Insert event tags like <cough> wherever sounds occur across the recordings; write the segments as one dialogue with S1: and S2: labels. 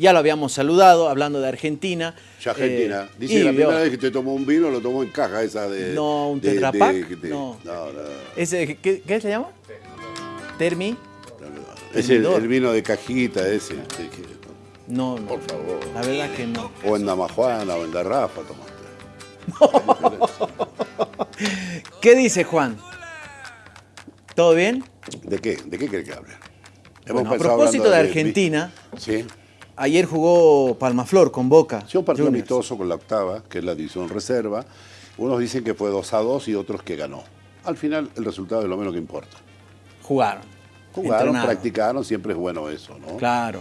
S1: Ya lo habíamos saludado, hablando de Argentina.
S2: Ya Argentina.
S1: Eh,
S2: Dice la primera vez que te tomó un vino, lo tomó en caja esa de...
S1: No, un
S2: de-
S1: Tetra Pak,
S2: de- de-
S1: no.
S2: no, no.
S1: Ese, ¿qué, qué se llama? Termi.
S2: Es el, vino de cajita ese.
S1: No, no.
S2: Por favor.
S1: La verdad que no.
S2: O en Damajuana o en Garrafa tomaste. <laughs>
S1: ¿Qué dice Juan? ¿Todo bien?
S2: ¿De qué? ¿De qué cree que hable?
S1: Bueno, a propósito de Argentina,
S2: Sí.
S1: Ayer jugó Palmaflor con Boca.
S2: Sí, un partido
S1: Juniors.
S2: amistoso con la octava, que es la división reserva. Unos dicen que fue 2 a 2 y otros que ganó. Al final, el resultado es lo menos que importa.
S1: Jugaron.
S2: Jugaron,
S1: Entrenaron.
S2: practicaron, siempre es bueno eso, ¿no?
S1: Claro.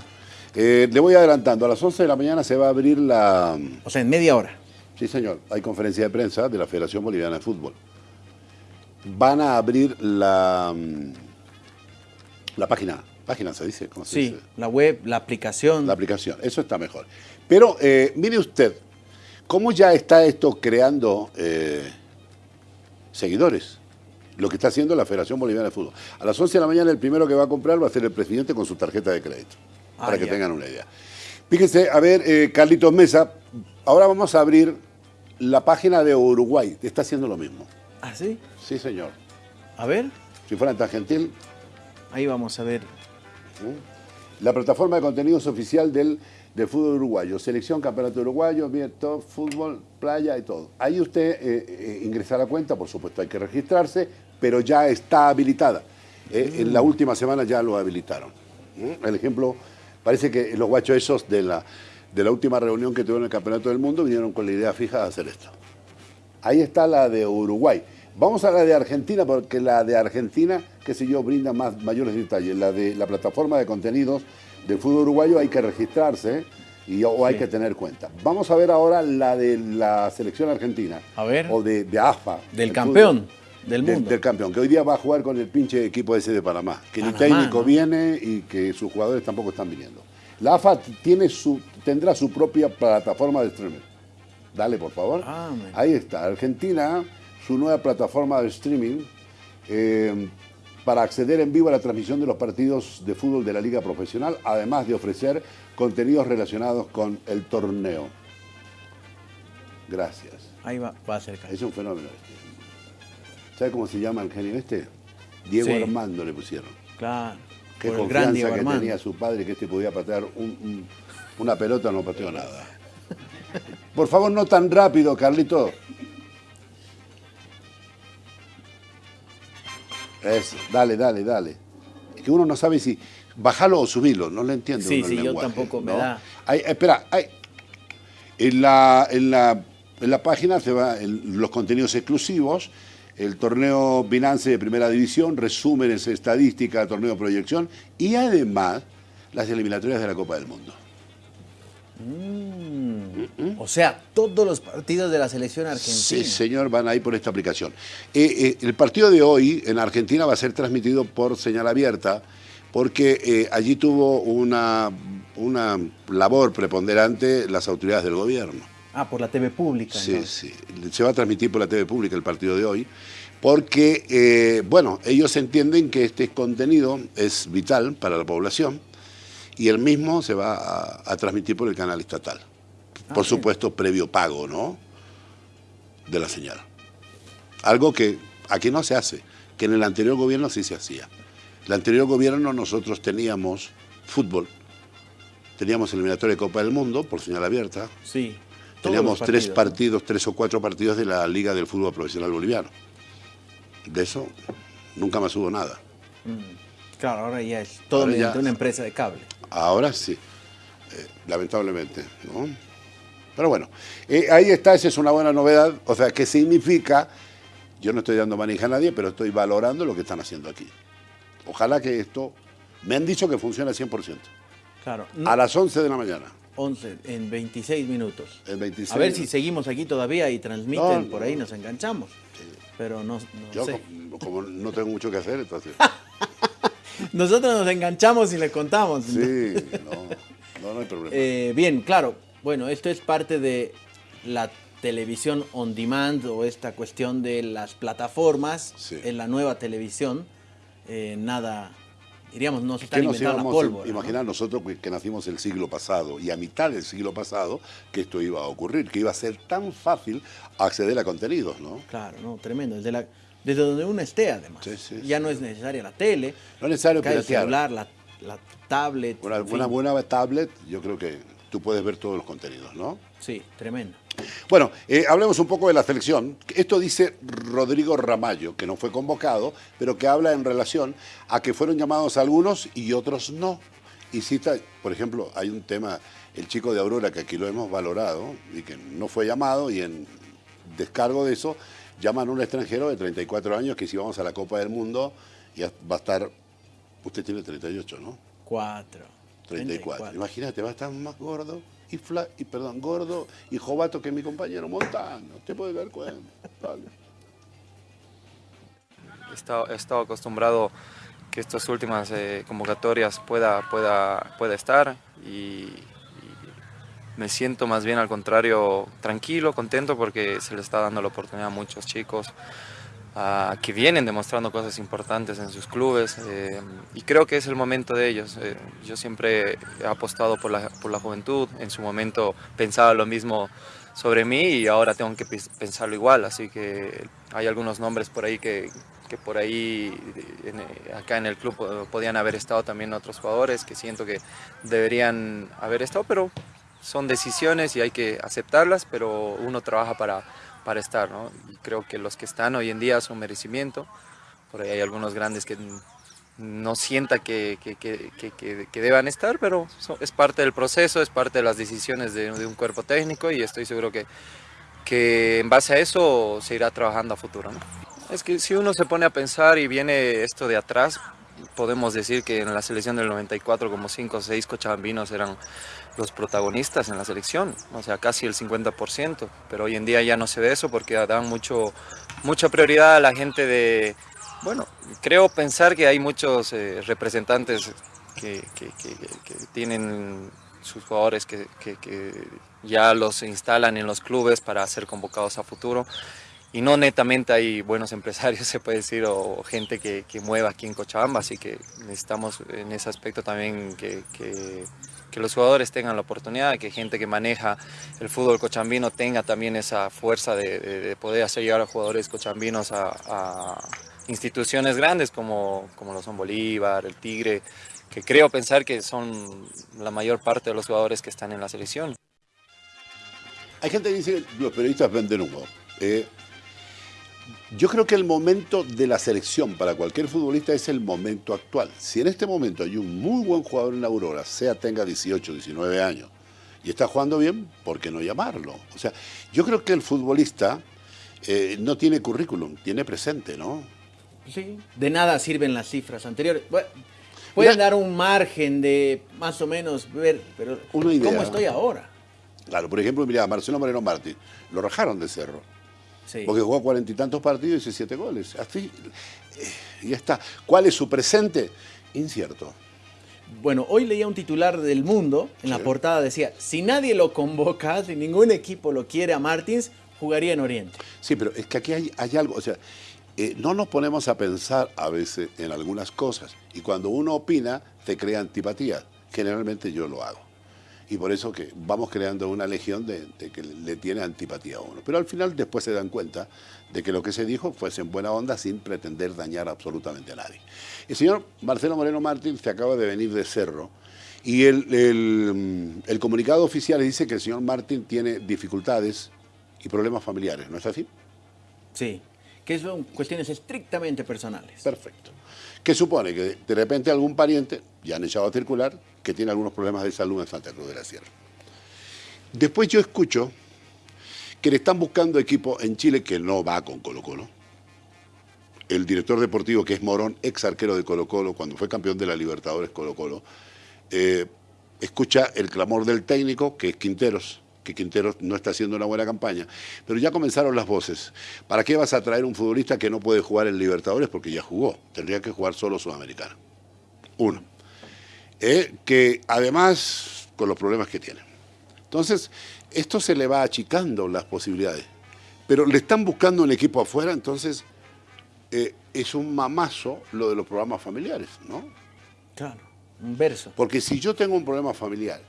S2: Eh, le voy adelantando, a las 11 de la mañana se va a abrir la...
S1: O sea, en media hora.
S2: Sí, señor, hay conferencia de prensa de la Federación Boliviana de Fútbol. Van a abrir la, mm, la página, página se dice, ¿cómo se
S1: Sí,
S2: dice?
S1: la web, la aplicación.
S2: La aplicación, eso está mejor. Pero eh, mire usted, ¿cómo ya está esto creando eh, seguidores? Lo que está haciendo la Federación Boliviana de Fútbol. A las 11 de la mañana el primero que va a comprar va a ser el presidente con su tarjeta de crédito,
S1: Ah,
S2: para que
S1: ya.
S2: tengan una idea. Fíjense, a ver, eh, Carlitos Mesa, ahora vamos a abrir la página de Uruguay, está haciendo lo mismo.
S1: ¿Ah, sí?
S2: Sí, señor.
S1: A ver,
S2: Si fueran tan gentil,
S1: ahí vamos a ver.
S2: La plataforma de contenidos oficial del, del fútbol uruguayo. Selección, campeonato uruguayo, bien, todo, fútbol, playa y todo. Ahí usted eh, eh, ingresa a la cuenta, por supuesto hay que registrarse, pero ya está habilitada. Eh, En la última semana ya lo habilitaron. ¿Mm? El ejemplo, parece que los guachos esos de la, de la última reunión que tuvieron en el Campeonato del Mundo vinieron con la idea fija de hacer esto. Ahí está la de Uruguay. Vamos a la de Argentina, porque la de Argentina, qué sé yo, brinda más, mayores detalles. La de la plataforma de contenidos del fútbol uruguayo hay que registrarse y, o hay
S1: Sí.
S2: que tener cuenta. Vamos a ver ahora la de la selección argentina.
S1: A ver.
S2: O de, de AFA.
S1: Del
S2: el
S1: campeón
S2: fútbol.
S1: del mundo.
S2: Del campeón, que hoy día va a jugar con el pinche equipo ese de Panamá. Que ni
S1: Panamá,
S2: técnico
S1: ¿no?
S2: viene y que sus jugadores tampoco están viniendo. La AFA tiene su, tendrá su propia plataforma de streaming. Dale, por favor.
S1: Ah,
S2: Ahí está, Argentina, su nueva plataforma de streaming eh, para acceder en vivo a la transmisión de los partidos de fútbol de la Liga Profesional, además de ofrecer contenidos relacionados con el torneo. Gracias.
S1: Ahí va, va a ser
S2: Es un fenómeno este. ¿Sabe cómo se llama el genio este? Diego
S1: Sí.
S2: Armando le pusieron.
S1: Claro.
S2: Qué
S1: por el gran
S2: confianza que
S1: Armando.
S2: tenía su padre que este podía patear un- un- una pelota, no pateó nada. <laughs> Por favor, no tan rápido, Carlito. Eso, dale, dale, dale. Es que uno no sabe si bajarlo o subirlo, no le entiendo.
S1: Sí,
S2: uno el
S1: sí, yo
S2: lenguaje,
S1: tampoco me da.
S2: Espera. En la, en la, en la página se va los contenidos exclusivos, el torneo Binance de primera división, resúmenes, estadística, torneo proyección y además las eliminatorias de la Copa del Mundo.
S1: O sea, todos los partidos de la selección argentina.
S2: Sí, señor, van ahí por esta aplicación. Eh, eh, el partido de hoy en Argentina va a ser transmitido por señal abierta porque eh, allí tuvo una, una labor preponderante las autoridades del gobierno.
S1: Ah, por la TV pública.
S2: Sí,
S1: entonces.
S2: sí. Se va a transmitir por la TV pública el partido de hoy, porque, bueno, ellos entienden que este contenido es vital para la población y el mismo se va a, a transmitir por el canal estatal.
S1: Ah,
S2: por
S1: bien.
S2: supuesto, previo pago, ¿no? De la señal. Algo que aquí no se hace, que en el anterior gobierno sí se hacía. El anterior gobierno nosotros teníamos fútbol, teníamos eliminatoria de Copa del Mundo por señal abierta,
S1: Sí.
S2: Teníamos tres partidos, tres o cuatro partidos de la Liga del Fútbol Profesional Boliviano. De eso nunca más hubo nada.
S1: Claro, ahora ya es todo
S2: Ahora ya-
S1: mediante una empresa de cable.
S2: Ahora sí, eh, lamentablemente. ¿no? Pero bueno, eh, ahí está, esa es una buena novedad. O sea, ¿qué significa? Yo no estoy dando manija a nadie, pero estoy valorando lo que están haciendo aquí. Ojalá que esto... Me han dicho que funciona al 100%.
S1: Claro.
S2: A las 11 de la mañana.
S1: 11 en 26 minutos.
S2: El 26.
S1: A ver si seguimos aquí todavía y transmiten,
S2: No, no.
S1: por ahí nos enganchamos. Pero no, no
S2: Yo,
S1: sé.
S2: como, como no tengo mucho que hacer, entonces... <laughs>
S1: Nosotros nos enganchamos y le contamos.
S2: Sí, no, no, no hay problema.
S1: Eh, bien, claro. Bueno, esto es parte de la televisión on demand o esta cuestión de las plataformas
S2: Sí.
S1: en la nueva televisión. Eh, nada, diríamos, nos están inventando la pólvora.
S2: Imaginar nosotros que, nacimos el siglo pasado y a mitad del siglo pasado que esto iba a ocurrir, que iba a ser tan fácil acceder a contenidos, ¿no?
S1: Claro, no, tremendo. Desde, la, desde donde uno esté, además. ya no es necesaria la tele.
S2: No es necesario
S1: el celular, la, tablet.
S2: Una, una buena tablet, yo creo que tú puedes ver todos los contenidos, ¿no?
S1: Sí, tremendo.
S2: Bueno, eh, hablemos un poco de la selección. Esto dice Rodrigo Ramallo, que no fue convocado, pero que habla en relación a que fueron llamados algunos y otros no. Y cita, por ejemplo, hay un tema, el chico de Aurora, que aquí lo hemos valorado, y que no fue llamado, y en descargo de eso, llaman a un extranjero de 34 años que si vamos a la Copa del Mundo, ya va a estar, usted tiene 38, ¿no?
S1: 4.
S2: 34. Imagínate, va a estar más gordo y, fla, y perdón, gordo y jovato que mi compañero Montano. Te puede dar cuenta.
S3: He estado, acostumbrado que estas últimas eh, convocatorias pueda, pueda, pueda estar y, me siento más bien al contrario tranquilo, contento porque se le está dando la oportunidad a muchos chicos que vienen demostrando cosas importantes en sus clubes eh, y creo que es el momento de ellos. Eh, yo siempre he apostado por la, por la juventud, en su momento pensaba lo mismo sobre mí y ahora tengo que pensarlo igual, así que hay algunos nombres por ahí que, que por ahí acá en el club podían haber estado también otros jugadores que siento que deberían haber estado, pero son decisiones y hay que aceptarlas, pero uno trabaja para para estar, ¿no? Y creo que los que están hoy en día son merecimiento. Por ahí hay algunos grandes que no sienta que, que, que, que deban estar, pero es parte del proceso, es parte de las decisiones de, un cuerpo técnico y estoy seguro que, que en base a eso se irá trabajando a futuro. ¿no? Es que si uno se pone a pensar y viene esto de atrás, podemos decir que en la selección del 94 como 5 o 6 cochabambinos eran los protagonistas en la selección, o sea, casi el 50%, pero hoy en día ya no se ve eso porque dan mucho, mucha prioridad a la gente de, bueno, creo pensar que hay muchos eh, representantes que, tienen sus jugadores que, ya los instalan en los clubes para ser convocados a futuro. Y no netamente hay buenos <laughs> empresarios, se puede decir, o gente que, mueva aquí en Cochabamba, así que necesitamos en ese aspecto también que, los jugadores tengan la oportunidad, que gente que maneja el fútbol cochambino tenga también esa fuerza de, poder hacer llegar a jugadores cochambinos a, instituciones grandes como, como lo son Bolívar, el Tigre, que creo pensar que son la mayor parte de los jugadores que están en la selección.
S2: Hay gente que dice que los periodistas venden humo. Eh, yo creo que el momento de la selección para cualquier futbolista es el momento actual. Si en este momento hay un muy buen jugador en Aurora, sea tenga 18, 19 años, y está jugando bien, ¿por qué no llamarlo? O sea, yo creo que el futbolista eh, no tiene currículum, tiene presente, ¿no?
S1: Sí, de nada sirven las cifras anteriores. pueden dar un margen de más o menos ver, pero ¿cómo estoy ahora?
S2: Claro, por ejemplo, mira, Marcelo Moreno Martí, lo rajaron de cerro. Porque jugó cuarenta y tantos partidos y hizo siete goles. Así, eh, ya está. ¿Cuál es su presente? Incierto.
S1: Bueno, hoy leía un titular del Mundo, en la portada decía, si nadie lo convoca, si ningún equipo lo quiere a Martins, jugaría en Oriente.
S2: Sí, pero es que aquí hay, algo, o sea, eh, no nos ponemos a pensar a veces en algunas cosas y cuando uno opina te crea antipatía. Generalmente yo lo hago y por eso que vamos creando una legión de, que le tiene antipatía a uno. Pero al final después se dan cuenta de que lo que se dijo fuese en buena onda sin pretender dañar absolutamente a nadie. El señor Marcelo Moreno Martín se acaba de venir de Cerro y el, el comunicado oficial dice que el señor Martín tiene dificultades y problemas familiares, ¿no es así?
S1: Sí, que son cuestiones estrictamente personales.
S2: Perfecto. ¿Qué supone? Que de repente algún pariente, ya han echado a circular, que tiene algunos problemas de salud en Santa Cruz de la Sierra. Después yo escucho que le están buscando equipo en Chile que no va con Colo Colo. El director deportivo, que es Morón, ex arquero de Colo Colo, cuando fue campeón de la Libertadores Colo Colo, eh, escucha el clamor del técnico, que es Quinteros, que Quinteros no está haciendo una buena campaña. Pero ya comenzaron las voces. ¿Para qué vas a traer un futbolista que no puede jugar en Libertadores? Porque ya jugó. Tendría que jugar solo Sudamericano. Uno. Eh, que además con los problemas que tiene. Entonces, esto se le va achicando las posibilidades. Pero le están buscando un equipo afuera, entonces eh, es un mamazo lo de los programas familiares, ¿no?
S1: Claro, un verso.
S2: Porque si yo tengo un problema familiar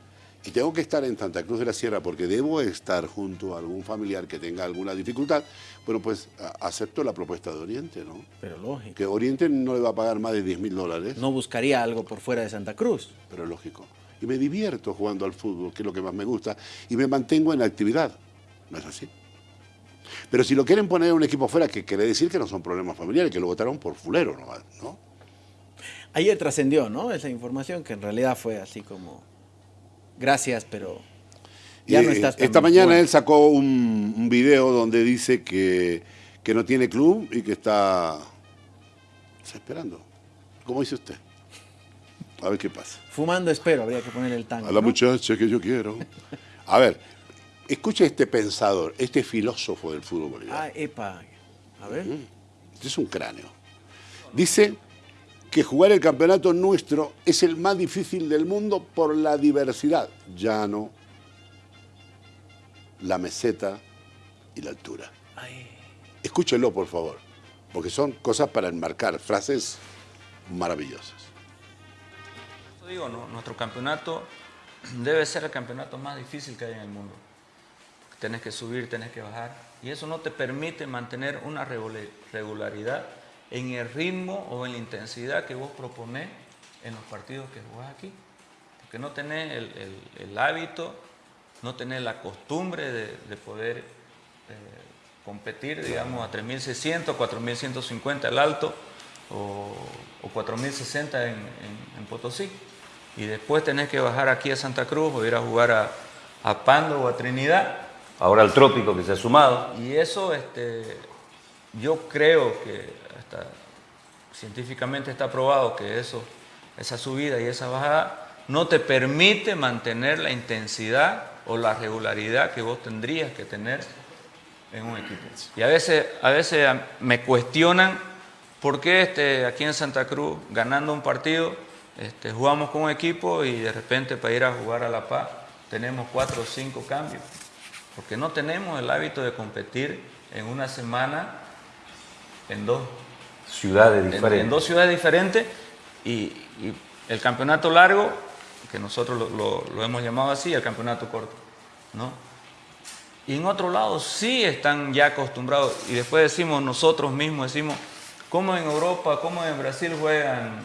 S2: y tengo que estar en Santa Cruz de la Sierra porque debo estar junto a algún familiar que tenga alguna dificultad, bueno, pues acepto la propuesta de Oriente, ¿no?
S1: Pero lógico.
S2: Que Oriente no le va a pagar más de 10 mil dólares.
S1: No buscaría algo por fuera de Santa Cruz.
S2: Pero lógico. Y me divierto jugando al fútbol, que es lo que más me gusta, y me mantengo en actividad. ¿No es así? Pero si lo quieren poner un equipo fuera, que quiere decir que no son problemas familiares, que lo votaron por fulero, ¿no?
S1: Ayer trascendió, ¿no? Esa información que en realidad fue así como gracias, pero ya no estás
S2: Esta mañana él sacó un, video donde dice que, no tiene club y que está, esperando. ¿Cómo dice usted? A ver qué pasa.
S1: Fumando espero, habría que poner el tango.
S2: A la muchacha que yo quiero. A ver, escuche este pensador, este filósofo del fútbol boliviano.
S1: Ah, epa. A ver.
S2: Este es un cráneo. Dice que jugar el campeonato nuestro es el más difícil del mundo por la diversidad. Llano, la meseta y la altura. Escúchenlo, por favor, porque son cosas para enmarcar, frases maravillosas.
S4: Digo, nuestro campeonato debe ser el campeonato más difícil que hay en el mundo. Tenés que subir, tenés que bajar, y eso no te permite mantener una regularidad en el ritmo o en la intensidad que vos proponés en los partidos que jugás aquí. Porque no tenés el, hábito, no tenés la costumbre de, poder eh, competir, digamos, a 3.600, 4.150 el alto o, 4.060 en, en, Potosí. Y después tenés que bajar aquí a Santa Cruz o ir a jugar a, a Pando o a Trinidad.
S5: Ahora el trópico que se ha sumado.
S4: Y eso, este, yo creo que científicamente está probado que eso, esa subida y esa bajada no te permite mantener la intensidad o la regularidad que vos tendrías que tener en un equipo. Y a veces, a veces me cuestionan por qué este, aquí en Santa Cruz, ganando un partido, este, jugamos con un equipo y de repente para ir a jugar a La Paz tenemos cuatro o cinco cambios. Porque no tenemos el hábito de competir en una semana en dos
S5: ciudades diferentes.
S4: En, dos ciudades diferentes y, el campeonato largo, que nosotros lo, hemos llamado así, el campeonato corto. ¿no? Y en otro lado sí están ya acostumbrados, y después decimos nosotros mismos, decimos, ¿cómo en Europa, cómo en Brasil juegan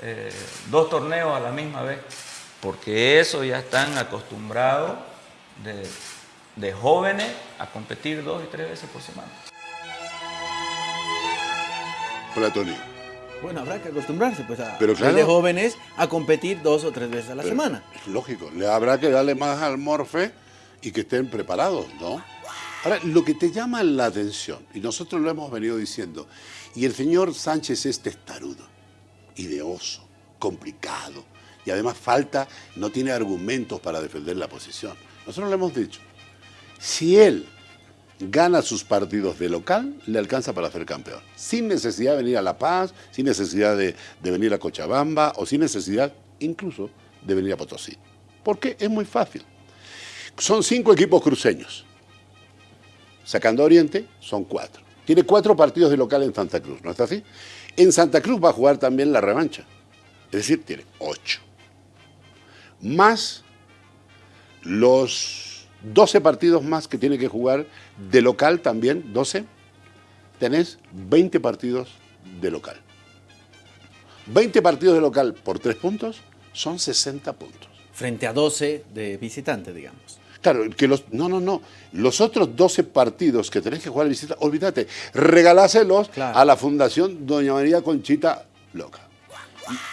S4: eh, dos torneos a la misma vez? Porque eso ya están acostumbrados de, de jóvenes a competir dos y tres veces por semana.
S1: Bueno, habrá que acostumbrarse pues a Pero de jóvenes a competir dos o tres veces a la semana.
S2: lógico, le habrá que darle más al morfe y que estén preparados, ¿no? Ahora, lo que te llama la atención, y nosotros lo hemos venido diciendo, y el señor Sánchez es testarudo, ideoso, complicado, y además falta, no tiene argumentos para defender la posición. Nosotros lo hemos dicho. Si él gana sus partidos de local, le alcanza para ser campeón. Sin necesidad de venir a La Paz, sin necesidad de, venir a Cochabamba o sin necesidad incluso de venir a Potosí. Porque es muy fácil. Son cinco equipos cruceños. Sacando Oriente, son cuatro. Tiene cuatro partidos de local en Santa Cruz, ¿no está así? En Santa Cruz va a jugar también la revancha. Es decir, tiene ocho. Más los 12 partidos más que tiene que jugar de local también, 12, tenés 20 partidos de local. 20 partidos de local por 3 puntos son 60 puntos.
S1: Frente a 12 de visitante, digamos.
S2: Claro, que los, no, no, no. Los otros 12 partidos que tenés que jugar de visita, olvídate, regaláselos a la Fundación Doña María Conchita Loca.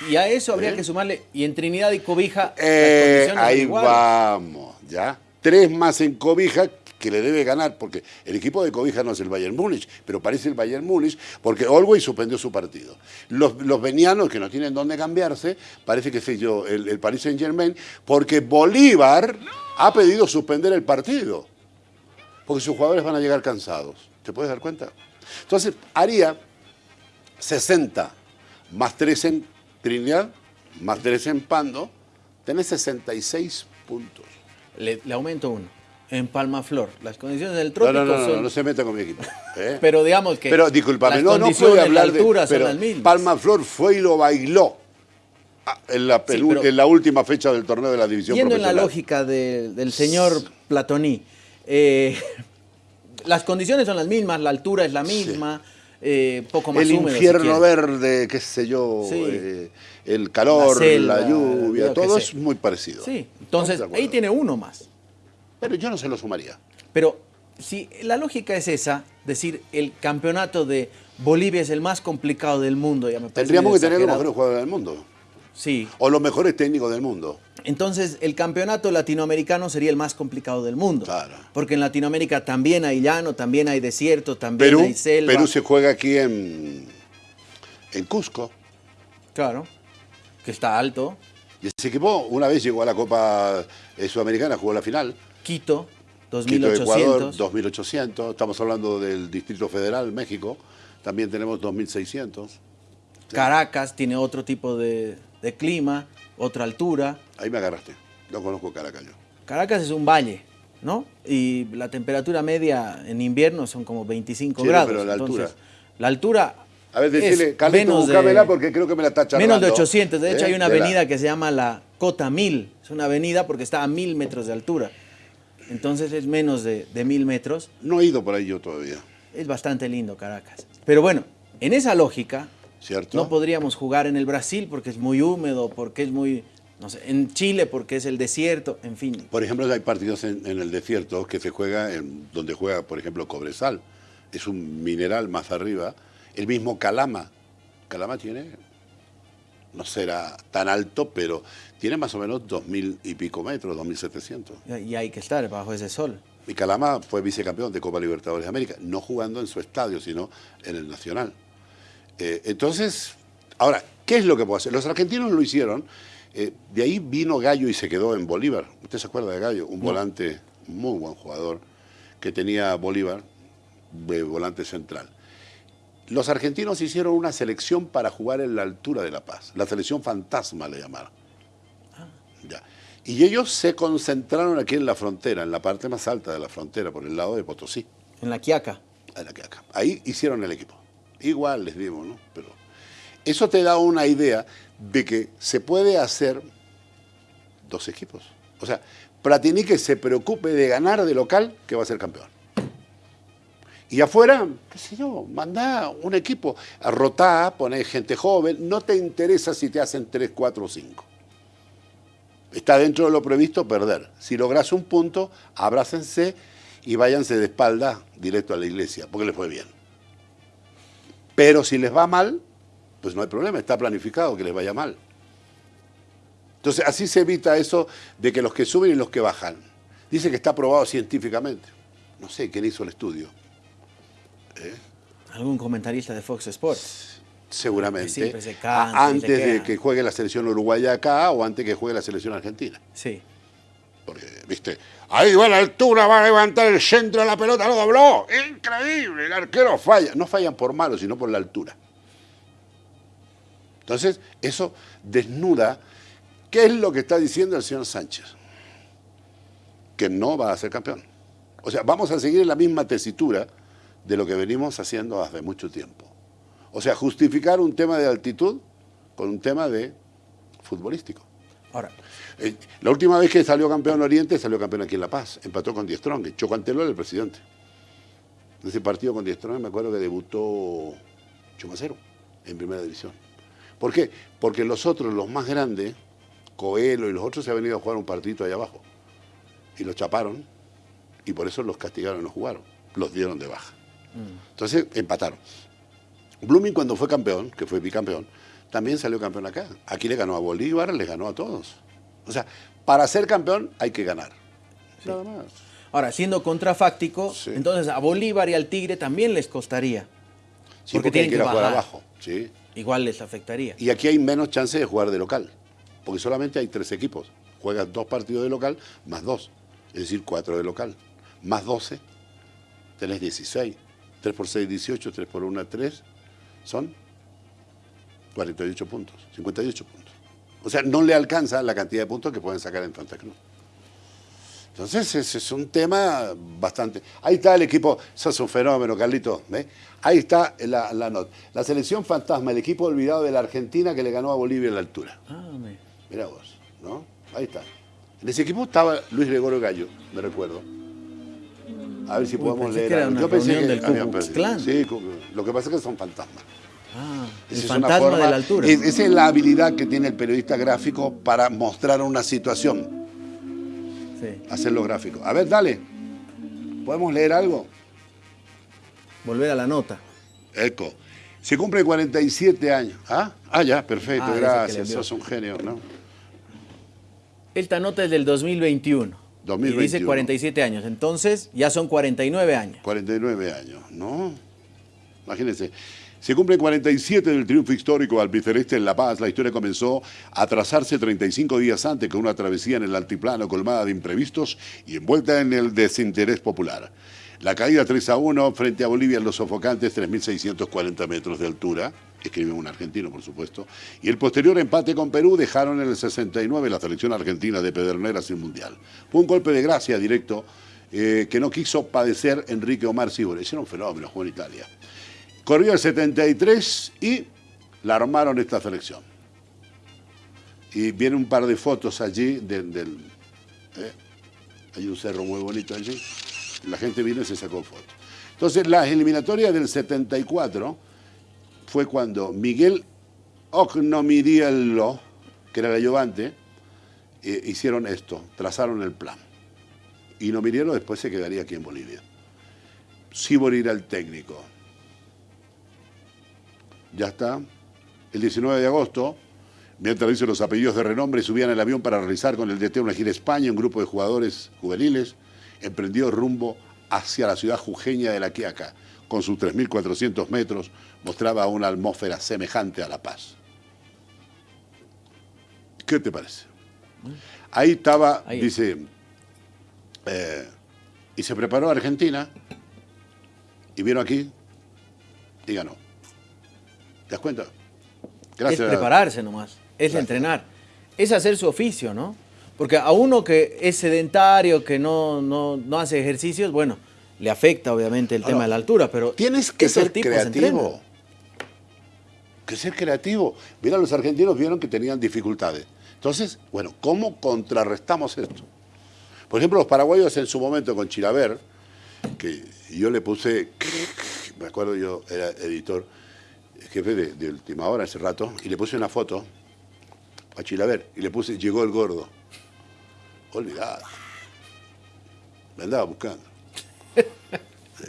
S1: Y, a eso habría ¿Eh? que sumarle, y en Trinidad y Cobija,
S2: eh, ahí vamos, ¿ya? tres más en Cobija que le debe ganar, porque el equipo de Cobija no es el Bayern Múnich, pero parece el Bayern Múnich, porque Olwey suspendió su partido. Los, los venianos, que no tienen dónde cambiarse, parece que sé yo, el, el Paris Saint Germain, porque Bolívar ha pedido suspender el partido, porque sus jugadores van a llegar cansados. ¿Te puedes dar cuenta? Entonces, haría 60 más 3 en Trinidad, más 3 en Pando, tenés 66 puntos
S1: le, aumento uno. En Palma Flor, las condiciones del trópico
S2: no, no, no,
S1: son...
S2: no, se meta con mi equipo. ¿eh? <laughs>
S1: pero digamos que
S2: Pero discúlpame,
S1: no,
S2: no puede hablar de...
S1: altura
S2: pero Palma Flor fue y lo bailó. Ah, en, la,
S1: Sí,
S2: pelu-
S1: pero-
S2: en la última fecha del torneo de la división
S1: Yendo en la lógica de- del señor Platoní, eh, <laughs> las condiciones son las mismas, la altura es la misma, eh, poco más
S2: el
S1: húmedo.
S2: infierno verde, qué sé yo,
S1: Sí.
S2: eh, el calor,
S1: La selva,
S2: la lluvia, todo es muy parecido.
S1: Sí, entonces ahí tiene uno más.
S2: Pero yo no se lo sumaría.
S1: Pero si la lógica es esa, decir el campeonato de Bolivia es el más complicado del mundo, ya me
S2: Tendríamos que tener los mejores jugadores del mundo.
S1: Sí,
S2: O los mejores técnicos del mundo.
S1: entonces el campeonato latinoamericano sería el más complicado del mundo.
S2: Claro.
S1: Porque en Latinoamérica también hay llano, también hay desierto, también
S2: Perú,
S1: hay selva.
S2: Perú se juega aquí en, en Cusco.
S1: Claro, que está alto.
S2: Y ese equipo una vez llegó a la Copa eh, Sudamericana, jugó la final.
S1: Quito,
S2: Quito, Ecuador,
S1: 2800.
S2: 2800. Estamos hablando del Distrito Federal, México. También tenemos 2600.
S1: Caracas tiene otro tipo de, de clima, otra altura.
S2: Ahí me agarraste. No conozco Caracas yo.
S1: Caracas es un valle, ¿no? Y la temperatura media en invierno son como 25
S2: Sí,
S1: grados.
S2: pero la
S1: entonces,
S2: altura.
S1: la altura.
S2: A ver, decirle, Carlito,
S1: de-
S2: porque creo que me la está charlando.
S1: Menos de 800. De hecho,
S2: ¿Eh?
S1: hay una
S2: la-
S1: avenida que se llama la Cota 1000. Es una avenida porque está a 1000 metros de altura. Entonces es menos de, de 1000 metros.
S2: No he ido por ahí yo todavía,
S1: Es bastante lindo Caracas. Pero bueno, en esa lógica,
S2: ¿cierto?
S1: no podríamos jugar en el Brasil porque es muy húmedo, porque es muy. No sé, en Chile porque es el desierto, en fin.
S2: Por ejemplo, hay partidos en, en el desierto que se juega en donde juega, por ejemplo, Cobresal. Es un mineral más arriba. El mismo Calama. Calama tiene, no será tan alto, pero tiene más o menos dos mil y pico metros, 2.700.
S1: Y hay que estar bajo ese sol.
S2: Y Calama fue vicecampeón de Copa Libertadores de América, no jugando en su estadio, sino en el Nacional. Eh, entonces, ahora, ¿qué es lo que puedo hacer? Los argentinos lo hicieron, eh, de ahí vino Gallo y se quedó en Bolívar. ¿Usted se acuerda de Gallo? Un volante, muy buen jugador, que tenía Bolívar de volante central. Los argentinos hicieron una selección para jugar en la altura de La Paz, la selección fantasma le llamaron. Ya. Y ellos se concentraron aquí en la frontera, en la parte más alta de la frontera, por el lado de Potosí,
S1: En la Quiaca.
S2: en la que acá. Ahí hicieron el equipo. Igual les digo, ¿no? Pero eso te da una idea de que se puede hacer dos equipos. O sea, Platini que se preocupe de ganar de local, que va a ser campeón. Y afuera, qué sé yo, manda un equipo, a rotar, poner gente joven, no te interesa si te hacen 3, 4 o 5. Está dentro de lo previsto perder. Si logras un punto, abrácense y váyanse de espalda directo a la iglesia, porque les fue bien. Pero si les va mal, pues no hay problema, está planificado que les vaya mal. Entonces, así se evita eso de que los que suben y los que bajan. Dice que está probado científicamente. No sé quién hizo el estudio.
S1: Algún comentarista de Fox Sports.
S2: Seguramente.
S1: Se cansa se
S2: antes de que juegue la selección uruguaya acá o antes que juegue la selección argentina.
S1: Sí.
S2: Porque, viste, ahí va la altura, va a levantar el centro de la pelota, lo dobló. Increíble, el arquero falla. No fallan por malo, sino por la altura. Entonces, eso desnuda qué es lo que está diciendo el señor Sánchez. Que no va a ser campeón. O sea, vamos a seguir en la misma tesitura de lo que venimos haciendo hace mucho tiempo. O sea, justificar un tema de altitud con un tema de futbolístico.
S1: Ahora,
S2: Eh, La última vez que salió campeón Oriente, salió campeón aquí en La Paz. Empató con Die Strong. Chocanteló era el presidente. En ese partido con Die Strong me acuerdo que debutó Chumacero en primera división. ¿Por qué? Porque los otros, los más grandes, Coelho y los otros, se han venido a jugar un partidito allá abajo. Y los chaparon. Y por eso los castigaron y no jugaron. Los dieron de baja. Entonces empataron. Blooming cuando fue campeón, que fue bicampeón, también salió campeón acá. Aquí le ganó a Bolívar, le ganó a todos. O sea, para ser campeón hay que ganar. Nada más.
S1: ahora, siendo contrafáctico,
S2: Sí.
S1: entonces a Bolívar y al Tigre también les costaría.
S2: Sí,
S1: Porque tienen
S2: que ir a jugar abajo. Sí.
S1: Igual les afectaría.
S2: Y aquí hay menos chance de jugar de local. Porque solamente hay tres equipos. Juegas dos partidos de local más dos. Es decir, cuatro de local. Más 12. Tenés 16. 3 por 6, 18. 3 por 1, 3. Son 48 puntos. 58 puntos. O sea, no le alcanza la cantidad de puntos que pueden sacar en Santa Cruz. Entonces ese es un tema bastante... Ahí está el equipo, eso es un fenómeno, Carlito. ¿ve? Ahí está la, la nota. La selección fantasma, el equipo olvidado de la Argentina que le ganó a Bolivia en la altura.
S1: Ah,
S2: Mira vos, ¿no? Ahí está. En ese equipo estaba Luis Gregorio Gallo, me recuerdo. A ver si
S1: Uy,
S2: podemos
S1: pensé
S2: leer.
S1: que era
S2: algo.
S1: una reunión del Ku Klux. Klan.
S2: Sí, lo que pasa es que son fantasmas.
S1: Ah, el
S2: es una
S1: fantasma
S2: forma-
S1: de la altura.
S2: es- esa es la habilidad que tiene el periodista gráfico para mostrar una situación,
S1: Sí.
S2: hacerlo gráfico. A ver, dale. ¿Podemos leer algo?
S1: Volver a la nota.
S2: Eco. Se cumple 47 años. ¿Ah? Ah, ya, perfecto,
S1: Ah, que
S2: gracias. Sos un genio, ¿no?
S1: Esta nota es del 2021. Y
S2: 2021.
S1: dice 47 años. Entonces ya son 49 años.
S2: 49 años, ¿no? Imagínense. Se cumple 47 del triunfo histórico albiceleste en La Paz. La historia comenzó a trazarse 35 días antes con una travesía en el altiplano colmada de imprevistos y envuelta en el desinterés popular. La caída 3 a 1 frente a Bolivia en los sofocantes 3.640 metros de altura, escribe un argentino por supuesto, y el posterior empate con Perú dejaron en el 69 la selección argentina de Pedernera sin mundial. Fue un golpe de gracia directo eh, que no quiso padecer Enrique Omar Sibore. Era un fenómeno, jugó en Italia. Corrió el 73 y la armaron esta selección. Y viene un par de fotos allí del... ¿eh? Hay un cerro muy bonito allí. La gente vino y se sacó fotos. Entonces, la eliminatoria del 74 fue cuando Miguel Ognomiriello, que era el ayudante, eh, hicieron esto, trazaron el plan. Y Nomiriello después se quedaría aquí en Bolivia. Sibori era el técnico. Ya está. El 19 de agosto, mientras dice los apellidos de renombre, subían al avión para realizar con el DT una gira España, un grupo de jugadores juveniles emprendió rumbo hacia la ciudad jujeña de La Quiaca. Con sus 3.400 metros, mostraba una atmósfera semejante a La Paz. ¿Qué te parece? Ahí estaba,
S1: Ahí.
S2: dice, eh, y se preparó Argentina, y vino aquí, y ganó. ¿Te das cuenta?
S1: Es prepararse nomás. Es
S2: Gracias.
S1: entrenar. Es hacer su oficio, ¿no? Porque a uno que es sedentario, que no, no, no hace ejercicios, bueno, le afecta obviamente el
S2: Ahora,
S1: tema de la altura, pero
S2: Tienes que ser creativo. Que ser creativo. Mira, los argentinos vieron que tenían dificultades. Entonces, bueno, ¿cómo contrarrestamos esto? Por ejemplo, los paraguayos en su momento con Chilaver, que yo le puse, <laughs> me acuerdo yo era editor, jefe de, de Última Hora hace rato, y le puse una foto a Chilaver, y le puse, llegó el gordo. Olvidado. Me andaba buscando.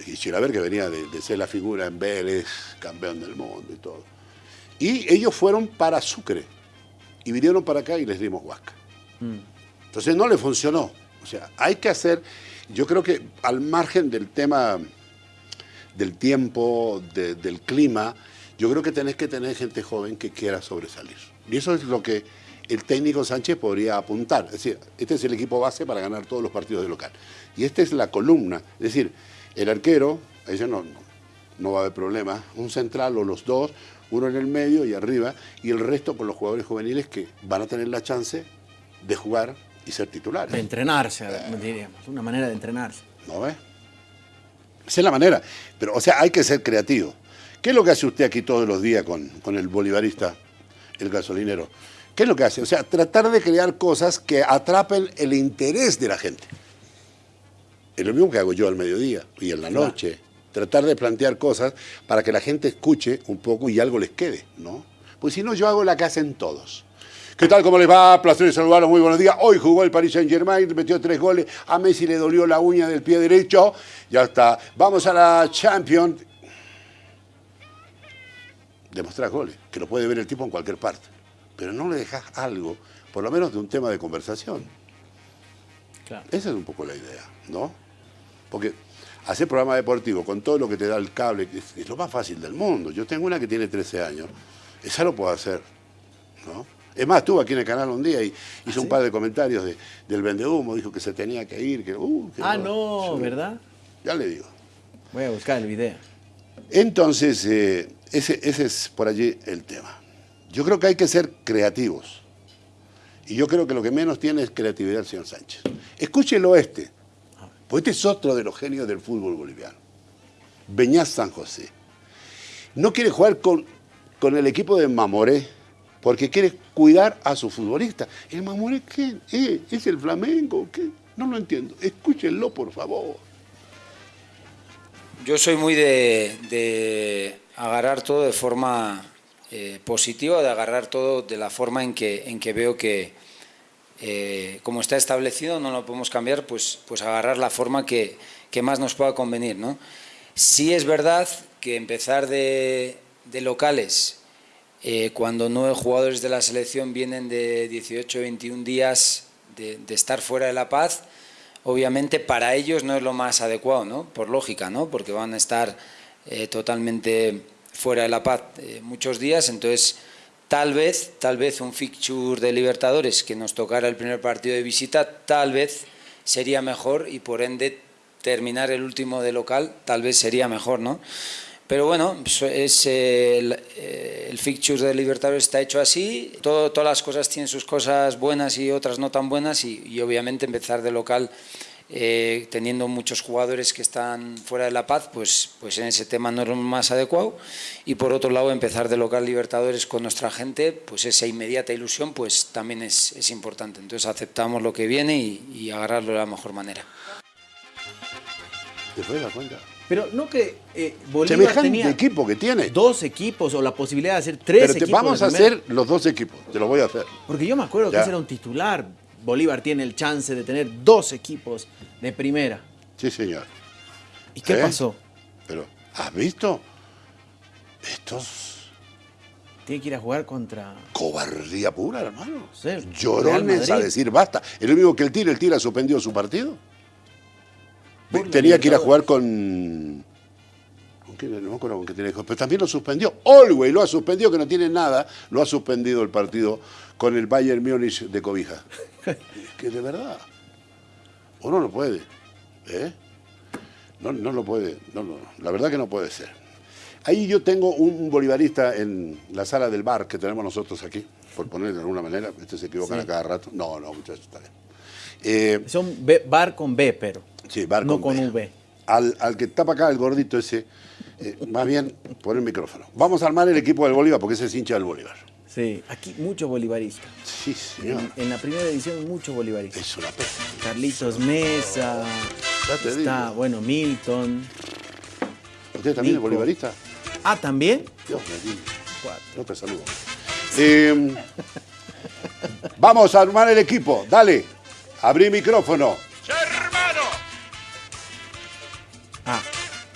S2: Y Chilaver que venía de, de ser la figura en Vélez, campeón del mundo y todo. Y ellos fueron para Sucre y vinieron para acá y les dimos huasca. Entonces no le funcionó. O sea, hay que hacer, yo creo que al margen del tema del tiempo, de- del clima, yo creo que tenés que tener gente joven que quiera sobresalir. Y eso es lo que el técnico Sánchez podría apuntar. Es decir, este es el equipo base para ganar todos los partidos de local. Y esta es la columna. Es decir, el arquero, ese no, no, no va a haber problema. Un central o los dos, uno en el medio y arriba, y el resto con los jugadores juveniles que van a tener la chance de jugar y ser titulares.
S1: De entrenarse, diríamos. Una manera de entrenarse.
S2: ¿No ves? Esa es la manera. Pero, o sea, hay que ser creativo. ¿Qué es lo que hace usted aquí todos los días con, con el bolivarista, el gasolinero? ¿Qué es lo que hace? O sea, tratar de crear cosas que atrapen el interés de la gente. Es lo mismo que hago yo al mediodía y en la noche. Tratar de plantear cosas para que la gente escuche un poco y algo les quede, ¿no? Pues si no, yo hago la que hacen todos. ¿Qué tal? ¿Cómo les va? Placer saludarlos. Muy buenos días. Hoy jugó el Paris Saint Germain, metió tres goles. A Messi le dolió la uña del pie derecho. Ya está. Vamos a la Champions. Demostrar goles, que lo puede ver el tipo en cualquier parte. Pero no le dejas algo, por lo menos de un tema de conversación.
S1: Claro.
S2: Esa es un poco la idea, ¿no? Porque hacer programa deportivo con todo lo que te da el cable es, es lo más fácil del mundo. Yo tengo una que tiene 13 años. Esa lo puedo hacer, ¿no? Es más, estuvo aquí en el canal un día y hizo un par de comentarios de- del vendehumo, dijo que se tenía que ir, que... uh, que
S1: Ah, no. ¿verdad?
S2: Ya le digo.
S1: Voy a buscar el video.
S2: Entonces, eh, ese, ese es por allí el tema. Yo creo que hay que ser creativos. Y yo creo que lo que menos tiene es creatividad el señor Sánchez. Escúchelo este, porque este es otro de los genios del fútbol boliviano. Beñaz San José. No quiere jugar con, con el equipo de Mamoré porque quiere cuidar a su futbolista. ¿El Mamoré qué? ¿Eh? ¿Es el Flamengo? ¿Qué? No lo entiendo. Escúchenlo, por favor.
S6: Yo soy muy de, de agarrar todo de forma eh, de agarrar todo de la forma en que, en que veo que, eh, como está establecido, no lo podemos cambiar, pues, pues agarrar la forma que, que más nos pueda convenir. ¿no? Sí es verdad que empezar de, locales, eh, cuando nueve jugadores de la selección vienen de 18 21 días de, de estar fuera de La Paz, obviamente para ellos no es lo más adecuado, ¿no? Por lógica, ¿no? Porque van a estar eh, totalmente fuera de La Paz eh, muchos días, entonces tal vez, tal vez un fixture de Libertadores que nos tocara el primer partido de visita, tal vez sería mejor y por ende terminar el último de local tal vez sería mejor, ¿no? Pero bueno, es, eh, el, eh, el, fixture de Libertadores está hecho así, Todo, todas las cosas tienen sus cosas buenas y otras no tan buenas y, y obviamente empezar de local eh, teniendo muchos jugadores que están fuera de La Paz, pues, pues en ese tema no es lo más adecuado y por otro lado empezar de local Libertadores con nuestra gente, pues esa inmediata ilusión pues también es, es importante, entonces aceptamos lo que viene y, y agarrarlo de la mejor manera.
S2: ¿Te puedes dar cuenta?
S1: Pero no que eh, Bolívar
S2: Semejante
S1: tenía
S2: equipo que tiene.
S1: dos equipos o la posibilidad de hacer tres
S2: Pero te
S1: equipos.
S2: vamos a hacer los dos equipos, te lo voy a hacer.
S1: Porque yo me acuerdo que
S2: Ya.
S1: ese era un titular. Bolívar tiene el chance de tener dos equipos de primera.
S2: Sí, señor.
S1: ¿Y qué
S2: ¿Eh?
S1: pasó?
S2: Pero, ¿has visto? Estos
S1: Tiene que ir a jugar contra.
S2: cobardía pura, hermano.
S1: Sí,
S2: Llorones a decir basta. El único que el tira, el tira suspendió su partido.
S1: Por
S2: tenía que ir a jugar con. No me acuerdo con qué tenía que jugar, Pero también lo suspendió. Olwey lo ha suspendido, que no tiene nada. Lo ha suspendido el partido con el Bayern Múnich de Cobija. <laughs> que de verdad. Uno no puede. ¿eh? No, no lo puede. No, no, la verdad que no puede ser. Ahí yo tengo un bolivarista en la sala del bar que tenemos nosotros aquí, por poner de alguna manera. Este se equivocan
S1: Sí.
S2: a cada rato. No, no, muchachos, está bien. Eh,
S1: B- bar con B, pero.
S2: Sí, bar
S1: no
S2: con
S1: con
S2: B.
S1: V.
S2: Al, al que tapa acá, el gordito ese, eh, más bien, pon el micrófono. Vamos a armar el equipo del Bolívar, porque ese es hincha del Bolívar.
S1: Sí, aquí muchos bolivaristas.
S2: Sí, señor.
S1: En, en la primera edición, muchos bolivaristas.
S2: Es una pena.
S1: Carlitos Mesa.
S2: Ya te
S1: está,
S2: digo.
S1: bueno, Milton.
S2: ¿Usted también es
S1: Nico.
S2: bolivarista?
S1: Ah, también.
S2: Dios me libre.
S1: Cuatro.
S2: No te saludo. Eh, <laughs> vamos a armar el equipo. Dale. Abrí micrófono.
S1: Ah,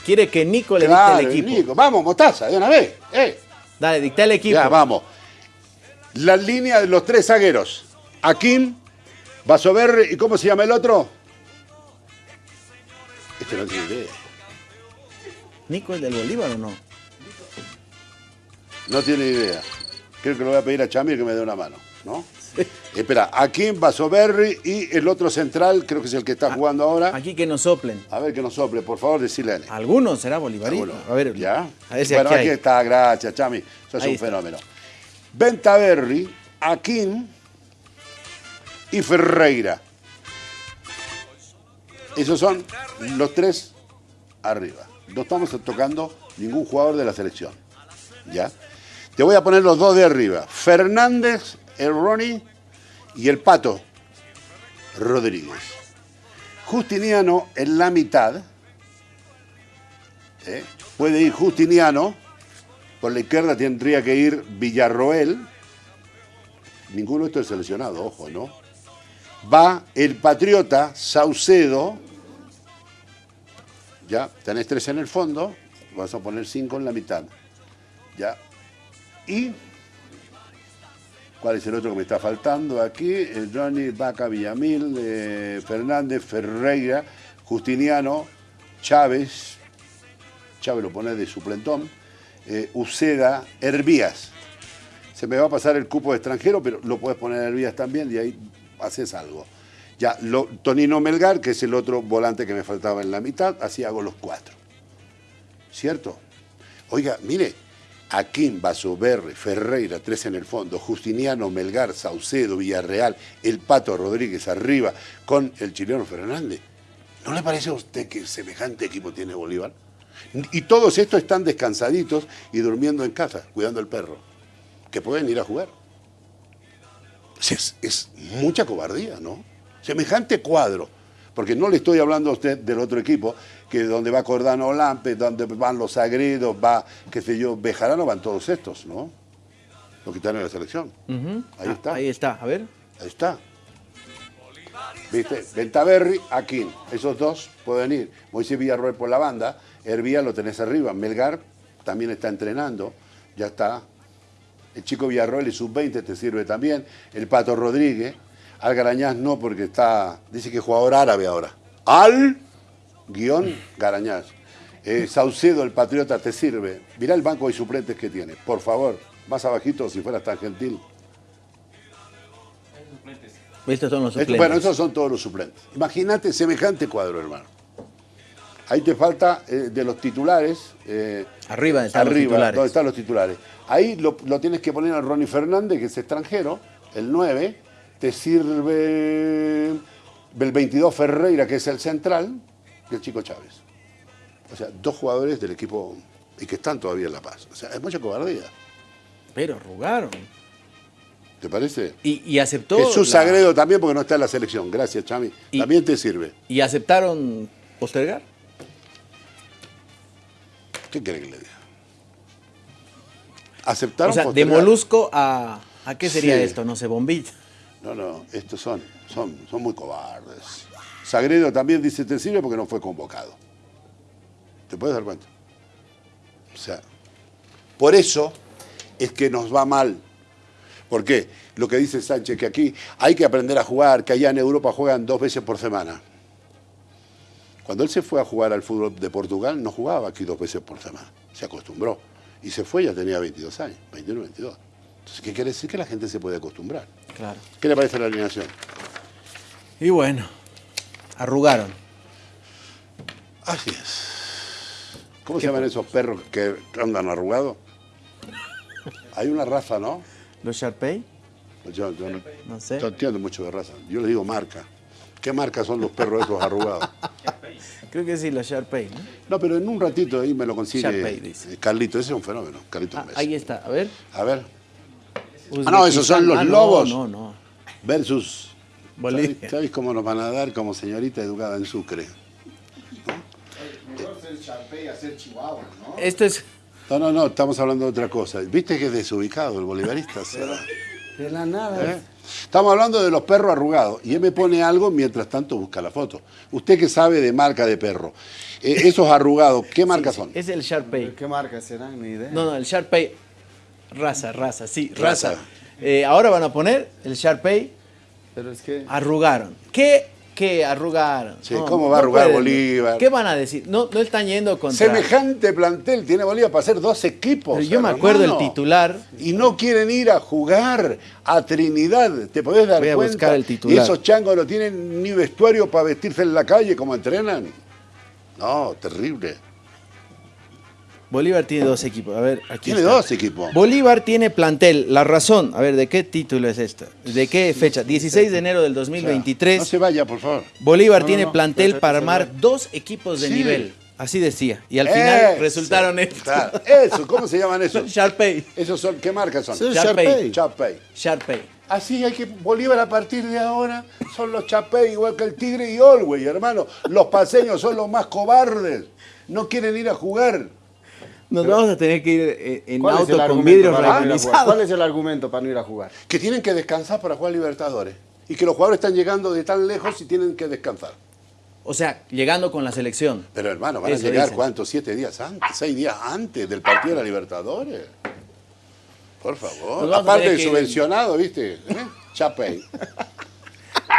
S1: quiere que Nico le
S2: Claro,
S1: dicte el equipo.
S2: Nico. Vamos, Mostaza, de una vez. Eh.
S1: Dale, dicta el equipo.
S2: Ya, vamos. La línea de los tres zagueros. Akim, Basover y ¿cómo se llama el otro? Este no tiene idea.
S1: ¿Nico es del Bolívar o no?
S2: No tiene idea. Creo que lo voy a pedir a Chamir que me dé una mano, ¿no? Espera, Akim, Basoberri y el otro central, creo que es el que está jugando ahora.
S1: Aquí que nos soplen.
S2: A ver que nos sople, por favor, decirle a él.
S1: ¿Alguno será bolivarista? A ver,
S2: ¿Ya?
S1: A ver si
S2: bueno,
S1: aquí
S2: está, gracias, Chami. Sos
S1: Ahí
S2: un
S1: está.
S2: fenómeno. Bentaberri, Akim y Ferreira. Esos son los tres arriba. No estamos tocando ningún jugador de la selección. ¿Ya? Te voy a poner los dos de arriba. Fernández, el Ronnie y el Pato Rodríguez. Justiniano en la mitad. ¿eh? Puede ir Justiniano. Por la izquierda tendría que ir Villarroel. Ninguno de estos es seleccionado, ojo, ¿no? Va el Patriota, Saucedo. Ya, tenés tres en el fondo. Vas a poner cinco en la mitad. Ya. Y. ¿Cuál es el otro que me está faltando aquí? Johnny Vaca Villamil, eh, Fernández, Ferreira, Justiniano, Chávez. Chávez lo pone de suplentón. Eh, Uceda, Hervías. Se me va a pasar el cupo extranjero, pero lo puedes poner Hervías también y ahí haces algo. Ya, Tonino Melgar, que es el otro volante que me faltaba en la mitad, así hago los cuatro. ¿Cierto? Oiga, mire, Aquín, Basoberre, Ferreira, tres en el fondo, Justiniano, Melgar, Saucedo, Villarreal, el Pato Rodríguez arriba con el chileno Fernández. ¿No le parece a usted que semejante equipo tiene Bolívar? Y todos estos están descansaditos y durmiendo en casa, cuidando el perro, que pueden ir a jugar. Es, es mucha cobardía, ¿no? Semejante cuadro. Porque no le estoy hablando a usted del otro equipo, que donde va Cordano Lampe, donde van los Sagredos, va, qué sé yo, Bejarano, van todos estos, ¿no? Los que están en la selección. Ahí
S1: Ah,
S2: está.
S1: Ahí está, a ver.
S2: Ahí está. ¿Viste? Ventaverri, Aquín. Esos dos pueden ir. Moisés Villarroel por la banda. Hervía lo tenés arriba. Melgar también está entrenando. Ya está. El chico Villarroel y sub-20 te sirve también. El Pato Rodríguez. Algarañaz no, porque está. Dice que es jugador árabe ahora. Al guion Garañaz. Eh, Saucedo, el Patriota, te sirve. Mirá el banco de suplentes que tiene. Por favor, más abajito si fueras tan gentil.
S1: Estos son los suplentes.
S2: bueno, esos son todos los suplentes. Imagínate semejante cuadro, hermano. Ahí te falta eh, de los titulares. eh,
S1: Arriba están los
S2: arriba,
S1: titulares.
S2: donde están los titulares. Ahí lo, lo tienes que poner a Ronnie Fernández, que es extranjero, el 9. Te sirve el 22 Ferreira, que es el central, y el chico Chávez. O sea, dos jugadores del equipo y que están todavía en La Paz. O sea, es mucha cobardía.
S1: Pero arrugaron.
S2: ¿Te parece?
S1: Y, y aceptó.
S2: Jesús
S1: la-
S2: Sagredo también, porque no está en la selección. Gracias, Chami.
S1: Y-
S2: También te sirve.
S1: Y aceptaron postergar.
S2: ¿Qué quiere que le diga? ¿Aceptaron
S1: O sea, de? Molusco a. ¿A qué sería
S2: Sí.
S1: esto? No sé, bombilla.
S2: No, no, estos son, son, son muy cobardes. Sagredo también dice te sirve porque no fue convocado. ¿Te puedes dar cuenta? O sea, por eso es que nos va mal. ¿Por qué? Lo que dice Sánchez, que aquí hay que aprender a jugar, que allá en Europa juegan dos veces por semana. Cuando él se fue a jugar al fútbol de Portugal, no jugaba aquí dos veces por semana. Se acostumbró. Y se fue, ya tenía 22 años, 21, 22. Entonces, ¿qué quiere decir? Que la gente se puede acostumbrar.
S1: Claro.
S2: ¿Qué le parece la alineación?
S1: Y bueno, arrugaron.
S2: Así es. ¿Cómo se llaman esos perros que andan arrugados? Hay una raza, ¿no?
S1: ¿Los Sharpay?
S2: Yo, yo no,
S1: No sé.
S2: yo entiendo mucho de raza. Yo le digo marca. ¿Qué marca son los perros esos arrugados? <laughs>
S1: Creo que sí, los Sharpay, ¿no?
S2: No, pero en un ratito ahí me lo consigue
S1: Sharpay, dice.
S2: eh, Carlito. Ese es un fenómeno, Carlito
S1: Ah, ahí está, a ver.
S2: A ver, Ah, no, esos son los
S1: Ah, no,
S2: lobos.
S1: No, no.
S2: versus...
S1: Bolivia.
S2: ¿Sabéis- ¿Sabéis cómo nos van a dar como señorita educada en Sucre?
S1: Esto es.
S2: No, no, no, estamos hablando de otra cosa. ¿Viste que es desubicado el bolivarista?
S7: De la nada.
S2: ¿Eh? Estamos hablando de los perros arrugados y él me pone algo mientras tanto busca la foto. Usted que sabe de marca de perro, eh, esos arrugados, ¿qué marca son?
S1: Es el Sharpay.
S7: ¿Qué marca serán? Ni idea.
S1: No, no, el Sharpay. Raza, raza, sí,
S2: Raza.
S1: raza. Eh, ahora van a poner el Sharpay.
S7: Pero es que.
S1: Arrugaron. ¿Qué? ¿Qué arrugaron?
S2: Sí, ¿cómo va a arrugar
S1: pueden.
S2: Bolívar?
S1: ¿Qué van a decir? No, no están yendo contra.
S2: Semejante plantel tiene Bolívar para hacer dos equipos.
S1: Pero yo me acuerdo el titular.
S2: Y no quieren ir a jugar a Trinidad. ¿Te podés dar
S1: Voy a
S2: cuenta?
S1: buscar el
S2: Y
S1: titular.
S2: esos changos no tienen ni vestuario para vestirse en la calle como entrenan. No, terrible.
S1: Bolívar tiene dos equipos. A ver, aquí.
S2: Tiene
S1: está.
S2: dos equipos.
S1: Bolívar tiene plantel. La razón. A ver, ¿de qué título es esto? ¿De qué fecha? 16 de enero del 2023.
S2: No se vaya, por favor.
S1: Bolívar
S7: No,
S1: tiene
S7: no,
S1: plantel para armar dos equipos de
S2: Sí.
S1: nivel. Así decía. Y al final
S2: Eso,
S1: resultaron estos.
S2: claro, Eso, ¿cómo se llaman esos? <laughs>
S1: Sharpay.
S2: Esos son, ¿qué marcas son?
S7: Sí,
S1: Sharpay.
S7: Sharpay.
S1: Sharpay.
S2: Así hay que Bolívar a partir de ahora son los Chapey, igual que el Tigre y Olwey, hermano. Los paseños son los más cobardes. No quieren ir a jugar.
S1: Nos vamos a tener que ir eh, en
S7: ¿Cuál es el
S1: auto con vidrios revalizados.
S7: ¿Cuál es el argumento para no ir a jugar?
S2: Que tienen que descansar para jugar Libertadores. Y que los jugadores están llegando de tan lejos y tienen que descansar.
S1: O sea, llegando con la selección.
S2: Pero hermano, van
S1: Eso
S2: a llegar
S1: dicen.
S2: cuántos, siete días antes, seis días antes del partido de la Libertadores. Por favor. Aparte de
S1: que-
S2: subvencionado, ¿viste? ¿Eh? Chapey.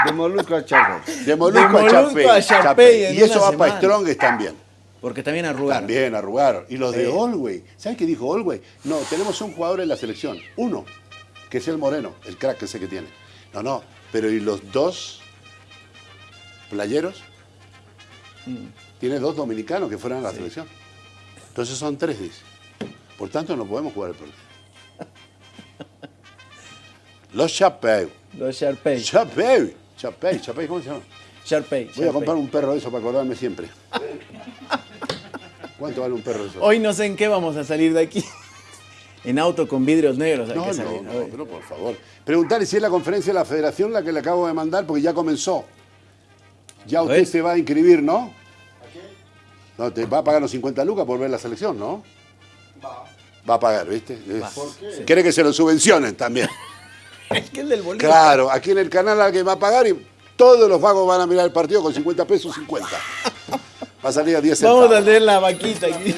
S7: De Molusco a Chapey.
S2: De Molusco,
S1: De Molusco
S2: a Chapey.
S1: a Chapey
S2: Chapey.
S1: en
S2: Y eso va para. Strongest también.
S1: Porque también arrugaron.
S2: También arrugaron. Y los de. Olwey. ¿Sabes qué dijo Olwey? No, tenemos un jugador en la selección. Uno, que es el Moreno, el crack ese que tiene. No, no. Pero ¿y los dos playeros?
S1: Mm.
S2: Tiene dos dominicanos que fueron a la selección. Entonces son tres, dice. Por tanto, no podemos jugar el partido. <laughs> Los Chapeu.
S1: Los Sharpay.
S2: Chapeu. Chapeu. Chapeu, ¿cómo se llama?
S1: Sharpay.
S2: Voy a comprar un perro de eso para acordarme siempre. <laughs> ¿Cuánto vale un perro de eso?
S1: Hoy no sé en qué vamos a salir de aquí. <laughs> En auto con vidrios negros hay
S2: No,
S1: que
S2: no,
S1: salir.
S2: no, pero por favor. Preguntarle si es la conferencia de la federación la que le acabo de mandar, porque ya comenzó. Ya usted se va a inscribir, ¿no? No, te va a pagar los 50 lucas por ver la selección, ¿no? Va. Va a pagar, ¿viste? Es- Quiere que se lo subvencionen también. <laughs>
S1: Es que el del Bolívar.
S2: Claro, aquí en el canal alguien va a pagar y todos los vagos van a mirar el partido con 50 pesos, 50. <laughs> Va a salir a 10 centavos.
S1: Vamos a tener la vaquita aquí.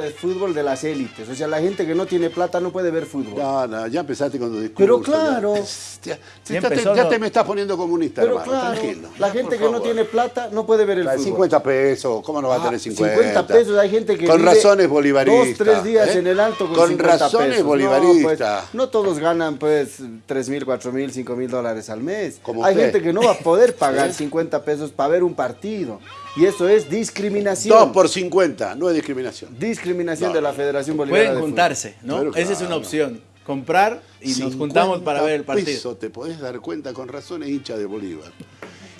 S7: De Fútbol de las élites. O sea, la gente que no tiene plata no puede ver fútbol.
S2: No, no, ya empezaste con tu discurso.
S7: Pero claro. <laughs>
S2: Ya, ya
S1: Ya
S2: te, ya
S1: ¿no?
S2: te me estás poniendo comunista,
S7: Pero
S2: hermano.
S7: claro,
S2: tranquilo.
S7: la gente
S2: por
S7: que no
S2: favor.
S7: tiene plata no puede ver el fútbol.
S2: 50 pesos, ¿cómo no va a
S7: Ah,
S2: tener 50?
S7: 50 pesos, hay gente que
S2: Con
S7: vive
S2: razones bolivaristas.
S7: Dos, tres días
S2: ¿eh?
S7: en el alto con,
S2: Con
S7: 50
S2: razones
S7: pesos.
S2: bolivaristas.
S7: No, pues, no todos ganan pues 3 mil, 4 mil, 5 mil dólares al mes.
S2: Como
S7: hay
S2: usted.
S7: gente que no va a poder <laughs> pagar
S2: ¿Eh?
S7: 50 pesos para ver un partido. Y eso es discriminación.
S2: 2 por 50, no es discriminación.
S7: Discriminación
S2: No,
S7: de la. Federación Boliviana
S1: Pueden
S7: de
S1: juntarse, ¿no? Esa es una opción. Comprar y nos juntamos para ver el
S2: 50
S1: partido.
S2: pesos, te podés dar cuenta con razones hincha de Bolívar.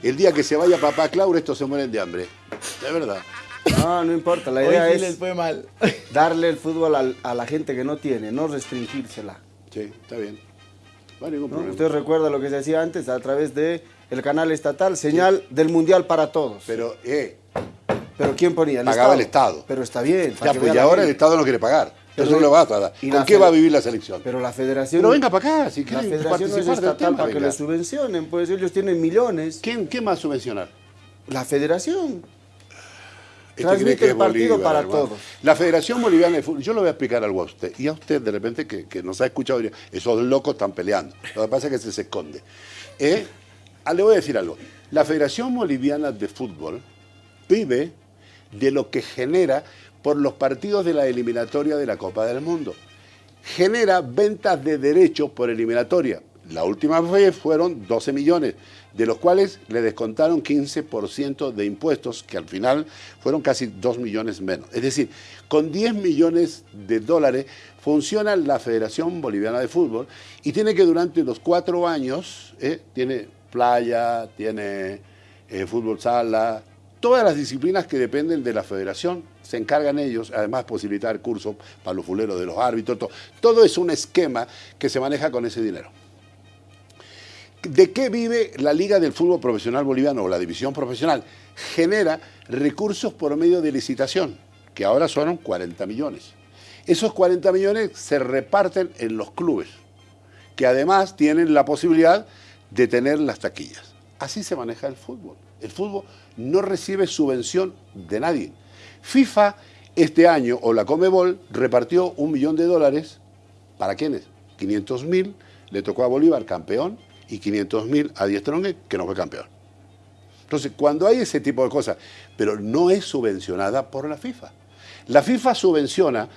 S2: El día que se vaya papá Claure, estos se mueren de hambre. De verdad.
S7: No, no importa. La
S1: Hoy
S7: idea
S1: sí les
S7: es
S1: fue mal.
S7: darle el fútbol a la gente que no tiene, no restringírsela.
S2: Sí, está bien. No hay ningún
S7: ¿no?
S2: problema.
S7: Usted recuerda lo que se hacía antes a través de el canal estatal, señal del Mundial para todos.
S2: Pero, eh,
S7: Pero ¿quién ponía? El
S2: Pagaba
S7: Estado.
S2: el Estado.
S7: Pero está bien.
S2: ya,
S7: que
S2: pues, y ahora el. Estado no quiere pagar.
S7: Pero
S2: Eso no lo va a
S7: y
S2: ¿Con qué va a vivir la selección?
S7: Pero la federación...
S2: Pero venga para acá, si
S7: La federación no es estatal
S2: tema,
S7: para que
S2: venga.
S7: le subvencionen, pues ellos tienen millones.
S2: ¿Quién, ¿Quién va a subvencionar?
S7: La federación.
S2: Este
S7: Transmite
S2: que
S7: el partido
S2: Bolívar,
S7: para
S2: hermano.
S7: todos.
S2: La Federación Boliviana de Fútbol, yo le voy a explicar algo a usted. Y a usted, de repente, que, que nos ha escuchado, diría, esos locos están peleando. Lo que pasa es que se, se esconde. Eh, ah, le voy a decir algo. La Federación Boliviana de Fútbol vive de lo que genera por los partidos de la eliminatoria de la Copa del Mundo. Genera ventas de derechos por eliminatoria. La última vez fueron 12 millones, de los cuales le descontaron 15% de impuestos, que al final fueron casi 2 millones menos. Es decir, con 10 millones de dólares funciona la Federación Boliviana de Fútbol y tiene que durante los cuatro años, eh, tiene playa, tiene eh, fútbol sala, todas las disciplinas que dependen de la federación se encargan ellos, además posibilitar cursos para los fuleros de los árbitros, todo, es un esquema que se maneja con ese dinero. ¿De qué vive la Liga del Fútbol Profesional Boliviano o la División Profesional? Genera recursos por medio de licitación, que ahora son 40 millones. Esos 40 millones se reparten en los clubes, que además tienen la posibilidad de tener las taquillas. Así se maneja el fútbol. El fútbol no recibe subvención de nadie. FIFA este año, o la Comebol, repartió un millón de dólares. ¿Para quiénes? 500 mil le tocó a Bolívar campeón y 500 mil a Diestrongue que no fue campeón. Entonces, cuando hay ese tipo de cosas, pero no es subvencionada por la FIFA. La FIFA subvenciona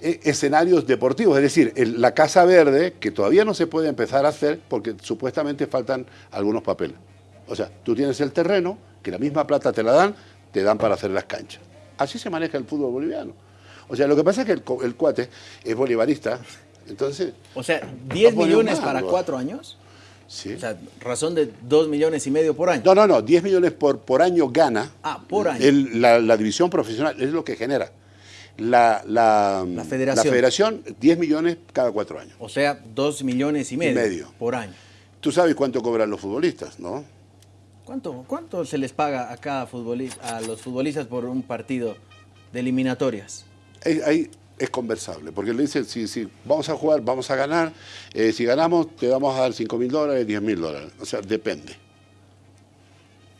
S2: eh, escenarios deportivos, es decir, la Casa Verde, que todavía no se puede empezar a hacer porque supuestamente faltan algunos papeles. O sea, tú tienes el terreno, que la misma plata te la dan, te dan para hacer las canchas. Así se maneja el fútbol boliviano. O sea, lo que pasa es que el, cuate es bolivarista, entonces,
S1: O sea, 10
S2: Va a poner
S1: millones para cuatro años.
S2: sí.
S1: O sea, razón de 2 millones y medio por año.
S2: No, no, no, 10 millones por, por año gana.
S1: Ah, por año.
S2: El- la, la división profesional es lo que genera. La, la,
S1: La federación.
S2: la federación, 10 millones cada cuatro años.
S1: O sea, 2 millones y medio,
S2: medio.
S1: por año.
S2: Tú sabes cuánto cobran los futbolistas, ¿no?
S1: ¿Cuánto, ¿Cuánto se les paga a cada futbolista, a los futbolistas por un partido de eliminatorias?
S2: Ahí es conversable, porque le dicen, si, si vamos a jugar, vamos a ganar, eh, si ganamos te vamos a dar 5 mil dólares, 10 mil dólares. O sea, depende.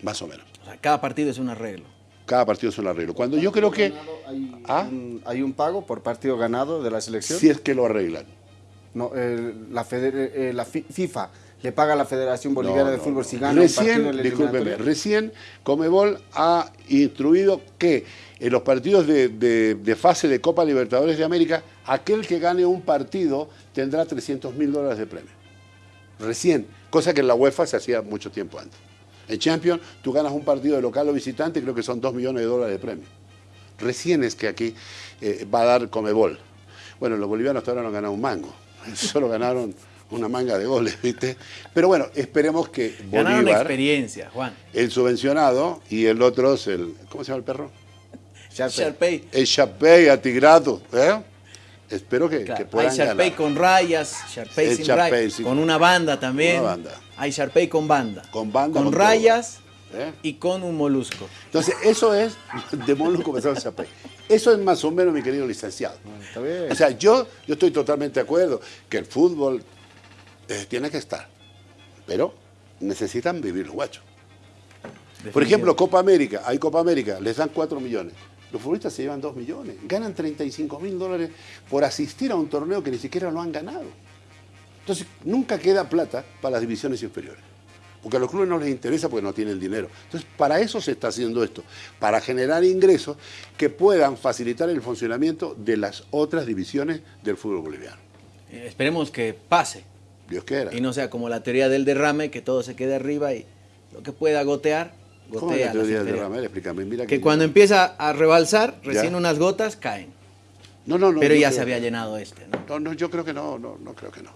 S2: Más o menos.
S1: O sea, cada partido es un arreglo.
S2: Cada partido es un arreglo. Cuando yo creo que,
S7: Hay,
S2: ¿Ah?
S7: un, hay un pago por partido ganado de la selección.
S2: si es que lo arreglan.
S7: No, el- la, feder- eh, la fi- FIFA le paga a la Federación Boliviana
S2: No,
S7: de Fútbol si gana un partido
S2: Recién, recién Comebol ha instruido que en los partidos de, de- de fase de Copa Libertadores de América, aquel que gane un partido tendrá 300 mil dólares de premio. Recién, cosa que en la UEFA se hacía mucho tiempo antes. En Champions, tú ganas un partido de local o visitante, creo que son 2 millones de dólares de premio. Recién es que aquí eh, va a dar Comebol. Bueno, los bolivianos hasta ahora no han ganado un mango. <laughs> Solo ganaron una manga de goles, <laughs> ¿viste? Pero bueno, esperemos que
S1: Ganaron
S2: Bolívar,
S1: experiencia, Juan.
S2: el subvencionado, y el otro es el... ¿Cómo se llama el perro?
S7: Sharpay.
S1: Sharpay.
S2: El Chapey atigrado, ¿eh? Espero que,
S1: Claro,
S2: que puedan
S1: hay Sharpay
S2: ganar.
S1: con rayas, Sharpay
S2: El
S1: sin rayas, con una banda también.
S2: Una banda.
S1: Hay Sharpay con banda.
S2: Con banda,
S1: Con rayas
S2: ¿Eh?
S1: y con un molusco.
S2: Entonces, eso es <laughs> de Moluco pensado el Chapey. Eso es más o menos, mi querido licenciado.
S7: Está bien.
S2: O sea, yo, yo estoy totalmente de acuerdo que el fútbol eh, tiene que estar, pero necesitan vivir los guachos. Por ejemplo, Copa América, hay Copa América, les dan 4 millones. Los futbolistas se llevan 2 millones, ganan 35 mil dólares por asistir a un torneo que ni siquiera lo han ganado. Entonces, nunca queda plata para las divisiones inferiores. Porque a los clubes no les interesa porque no tienen dinero. Entonces, para eso se está haciendo esto, para generar ingresos que puedan facilitar el funcionamiento de las otras divisiones del fútbol boliviano.
S1: Eh, esperemos que pase
S2: Dios quiera.
S1: y no sea como la teoría del derrame, que todo se quede arriba y lo que pueda gotear,
S2: ¿Cómo es
S1: gotea.
S2: la teoría del derrame? Explícame. Mira
S1: Que cuando empieza a rebalsar, recién unas gotas caen.
S2: No, no, no.
S1: Pero ya
S2: creo
S1: se había
S2: que-
S1: llenado este, ¿no?
S2: No, no, yo creo que no, no, no creo que no.